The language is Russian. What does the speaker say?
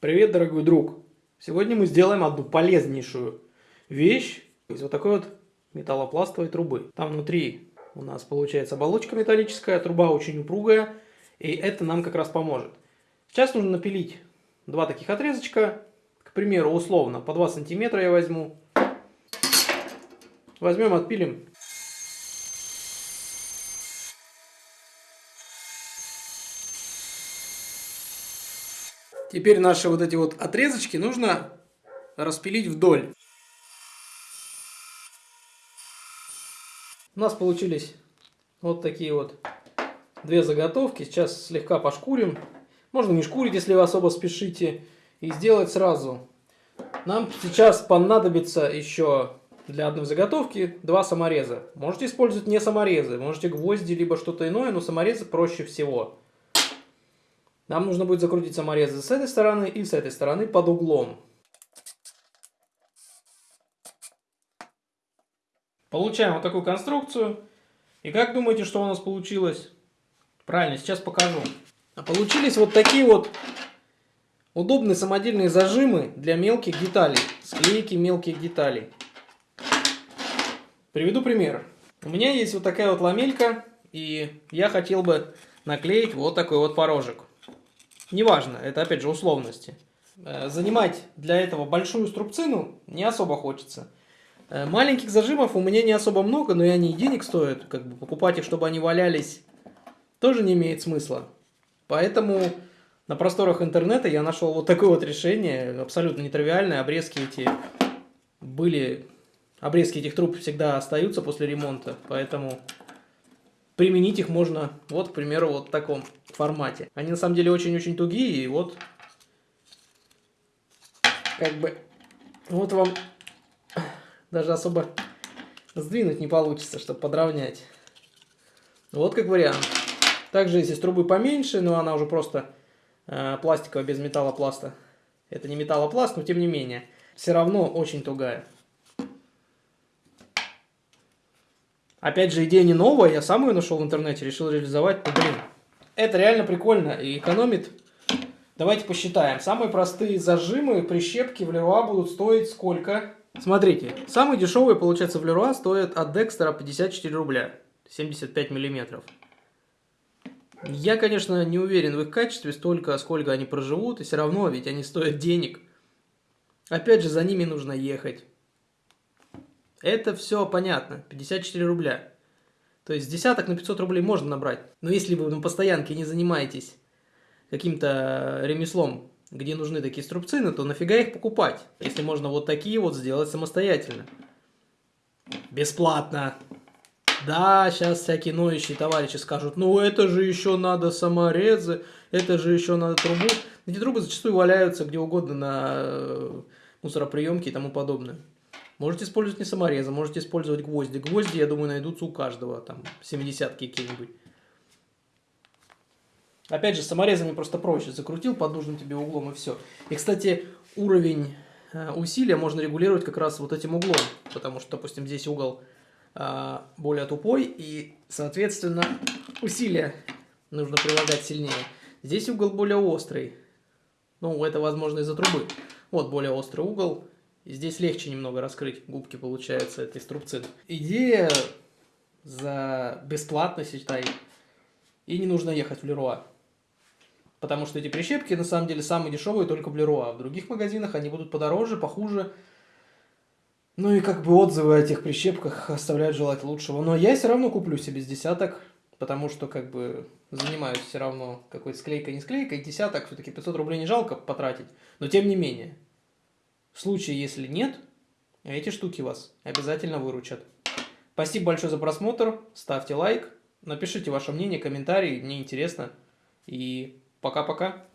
Привет, дорогой друг! Сегодня мы сделаем одну полезнейшую вещь из вот такой вот металлопластовой трубы. Там внутри у нас получается оболочка металлическая, труба очень упругая, и это нам как раз поможет. Сейчас нужно напилить два таких отрезочка, к примеру, условно, по 2 сантиметра я возьму. Возьмем, отпилим Теперь наши вот эти вот отрезочки нужно распилить вдоль. У нас получились вот такие вот две заготовки. Сейчас слегка пошкурим. Можно не шкурить, если вы особо спешите. И сделать сразу. Нам сейчас понадобится еще для одной заготовки два самореза. Можете использовать не саморезы, можете гвозди, либо что-то иное, но саморезы проще всего. Нам нужно будет закрутить саморезы с этой стороны и с этой стороны под углом. Получаем вот такую конструкцию. И как думаете, что у нас получилось? Правильно, сейчас покажу. А получились вот такие вот удобные самодельные зажимы для мелких деталей. Склейки мелких деталей. Приведу пример. У меня есть вот такая вот ламелька, и я хотел бы наклеить вот такой вот порожек. Неважно, это опять же условности. Э, занимать для этого большую струбцину не особо хочется. Э, маленьких зажимов у меня не особо много, но и они денег стоят. Как бы покупать их, чтобы они валялись, тоже не имеет смысла. Поэтому на просторах интернета я нашел вот такое вот решение, абсолютно нетривиальное. Обрезки эти были... Обрезки этих труб всегда остаются после ремонта, поэтому применить их можно, вот, к примеру, вот в таком формате. Они на самом деле очень-очень тугие, и вот, как бы, вот вам даже особо сдвинуть не получится, чтобы подровнять. Вот как вариант. Также если с трубы поменьше, но она уже просто э, пластиковая, без металлопласта. Это не металлопласт, но тем не менее. Все равно очень тугая. Опять же, идея не новая, я сам ее нашел в интернете, решил реализовать. Ну, блин, это реально прикольно и экономит. Давайте посчитаем. Самые простые зажимы, прищепки в Леруа будут стоить сколько? Смотрите, самые дешевые, получается, в Леруа стоят от Декстера 54 рубля, 75 миллиметров. Я, конечно, не уверен в их качестве столько, сколько они проживут, и все равно, ведь они стоят денег. Опять же, за ними нужно ехать. Это все понятно. 54 рубля. То есть десяток на 500 рублей можно набрать. Но если вы на постоянке не занимаетесь каким-то ремеслом, где нужны такие струбцины, то нафига их покупать, если можно вот такие вот сделать самостоятельно. Бесплатно. Да, сейчас всякие ноющие товарищи скажут, ну это же еще надо саморезы, это же еще надо трубу. Эти трубы зачастую валяются где угодно на э, мусороприемке и тому подобное. Можете использовать не саморезы, можете использовать гвозди. Гвозди, я думаю, найдутся у каждого, там, 70-ки какие-нибудь. Опять же, саморезами просто проще. Закрутил под нужным тебе углом и все. И, кстати, уровень э, усилия можно регулировать как раз вот этим углом. Потому что, допустим, здесь угол э, более тупой, и, соответственно, усилия нужно прилагать сильнее. Здесь угол более острый. Ну, это, возможно, из-за трубы. Вот более острый угол. Здесь легче немного раскрыть губки, получается, этой струбцины. Идея за бесплатно, считай, и не нужно ехать в Леруа. Потому что эти прищепки, на самом деле, самые дешевые только в Леруа. В других магазинах они будут подороже, похуже. Ну и как бы отзывы о этих прищепках оставляют желать лучшего. Но я все равно куплю себе с десяток, потому что как бы занимаюсь все равно какой-то склейкой, не склейкой. Десяток, все-таки 500 рублей не жалко потратить. Но тем не менее. В случае, если нет, эти штуки вас обязательно выручат. Спасибо большое за просмотр, ставьте лайк, напишите ваше мнение, комментарии, мне интересно. И пока-пока.